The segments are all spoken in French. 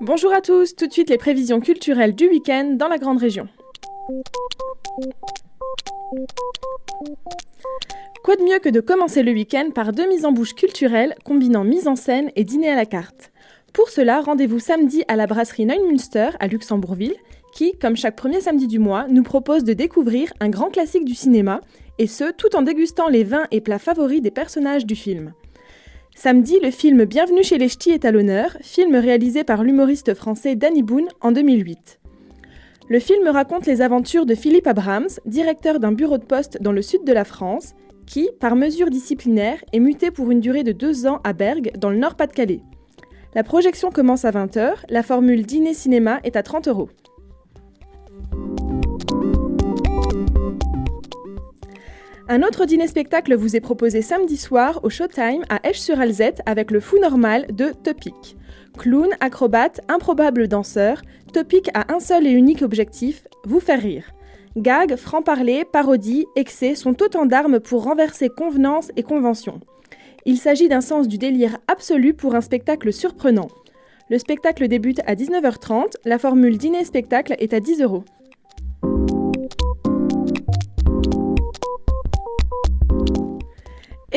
Bonjour à tous, tout de suite les prévisions culturelles du week-end dans la grande région. Quoi de mieux que de commencer le week-end par deux mises en bouche culturelles combinant mise en scène et dîner à la carte Pour cela, rendez-vous samedi à la brasserie Neumünster à Luxembourgville, qui, comme chaque premier samedi du mois, nous propose de découvrir un grand classique du cinéma, et ce tout en dégustant les vins et plats favoris des personnages du film. Samedi, le film Bienvenue chez les Ch'tis est à l'honneur, film réalisé par l'humoriste français Danny Boone en 2008. Le film raconte les aventures de Philippe Abrams, directeur d'un bureau de poste dans le sud de la France, qui, par mesure disciplinaire, est muté pour une durée de deux ans à Bergue, dans le Nord-Pas-de-Calais. La projection commence à 20h, la formule dîner-cinéma est à 30 euros. Un autre dîner-spectacle vous est proposé samedi soir au Showtime à Esch-sur-Alzette avec le fou normal de Topic. Clown, acrobate, improbable danseur, Topic a un seul et unique objectif, vous faire rire. Gags, franc-parler, parodie, excès sont autant d'armes pour renverser convenance et convention. Il s'agit d'un sens du délire absolu pour un spectacle surprenant. Le spectacle débute à 19h30, la formule dîner-spectacle est à 10 euros.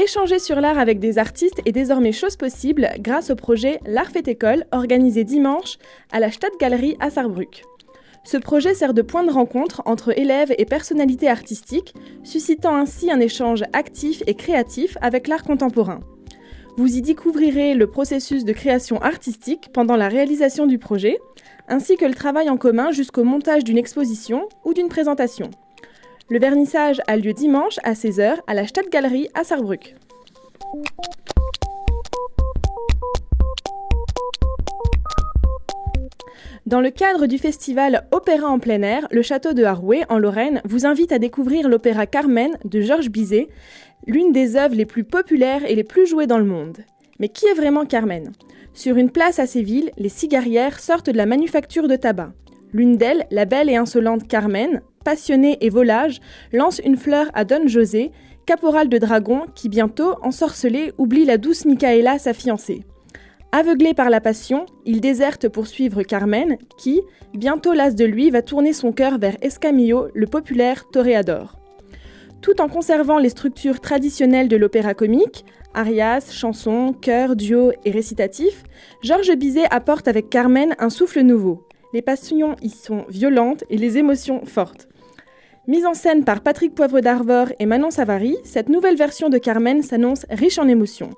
Échanger sur l'art avec des artistes est désormais chose possible grâce au projet L'Art fait école organisé dimanche à la Stadtgalerie à Saarbrück. Ce projet sert de point de rencontre entre élèves et personnalités artistiques, suscitant ainsi un échange actif et créatif avec l'art contemporain. Vous y découvrirez le processus de création artistique pendant la réalisation du projet, ainsi que le travail en commun jusqu'au montage d'une exposition ou d'une présentation. Le vernissage a lieu dimanche à 16h à la Stadtgalerie à Saarbrück. Dans le cadre du festival Opéra en plein air, le château de Haroué, en Lorraine, vous invite à découvrir l'opéra Carmen de Georges Bizet, l'une des œuvres les plus populaires et les plus jouées dans le monde. Mais qui est vraiment Carmen? Sur une place à Séville, les cigarières sortent de la manufacture de tabac. L'une d'elles, la belle et insolente Carmen, passionnée et volage, lance une fleur à Don José, caporal de dragon qui bientôt, ensorcelé, oublie la douce Micaela, sa fiancée. Aveuglé par la passion, il déserte pour suivre Carmen, qui, bientôt las de lui, va tourner son cœur vers Escamillo, le populaire toréador. Tout en conservant les structures traditionnelles de l'opéra comique, arias, chansons, chœurs, duos et récitatifs, Georges Bizet apporte avec Carmen un souffle nouveau. Les passions y sont violentes et les émotions fortes. Mise en scène par Patrick Poivre d'Arvor et Manon Savary, cette nouvelle version de Carmen s'annonce riche en émotions.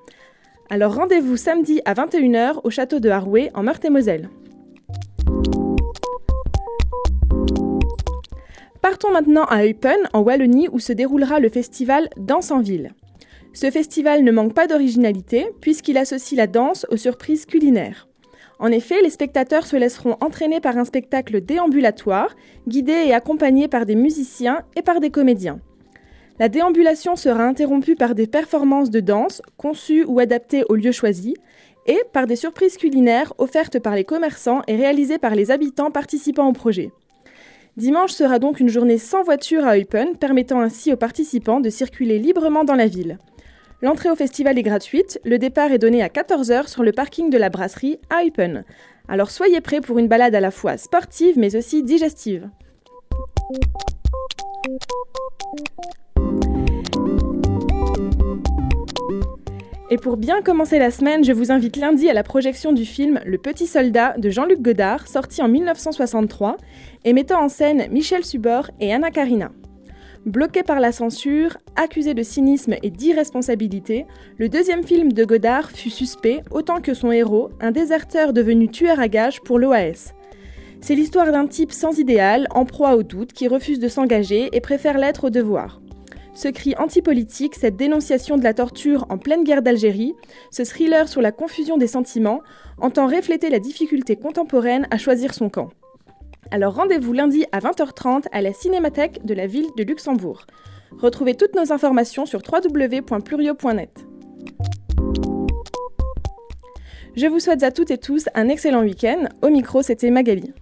Alors rendez-vous samedi à 21h au château de Haroué en Meurthe-et-Moselle. Partons maintenant à Eupen, en Wallonie, où se déroulera le festival Danse en ville. Ce festival ne manque pas d'originalité, puisqu'il associe la danse aux surprises culinaires. En effet, les spectateurs se laisseront entraîner par un spectacle déambulatoire, guidé et accompagné par des musiciens et par des comédiens. La déambulation sera interrompue par des performances de danse, conçues ou adaptées au lieu choisi, et par des surprises culinaires offertes par les commerçants et réalisées par les habitants participant au projet. Dimanche sera donc une journée sans voiture à Eupen, permettant ainsi aux participants de circuler librement dans la ville. L'entrée au festival est gratuite, le départ est donné à 14h sur le parking de la brasserie à Eupen. Alors soyez prêts pour une balade à la fois sportive mais aussi digestive. Et pour bien commencer la semaine, je vous invite lundi à la projection du film Le Petit Soldat de Jean-Luc Godard, sorti en 1963, et mettant en scène Michel Subor et Anna Karina. Bloqué par la censure, accusé de cynisme et d'irresponsabilité, le deuxième film de Godard fut suspect autant que son héros, un déserteur devenu tueur à gages pour l'OAS. C'est l'histoire d'un type sans idéal, en proie au doute, qui refuse de s'engager et préfère l'être au devoir. Ce cri antipolitique, cette dénonciation de la torture en pleine guerre d'Algérie, ce thriller sur la confusion des sentiments, entend refléter la difficulté contemporaine à choisir son camp. Alors rendez-vous lundi à 20h30 à la Cinémathèque de la ville de Luxembourg. Retrouvez toutes nos informations sur www.plurio.net. Je vous souhaite à toutes et tous un excellent week-end. Au micro, c'était Magali.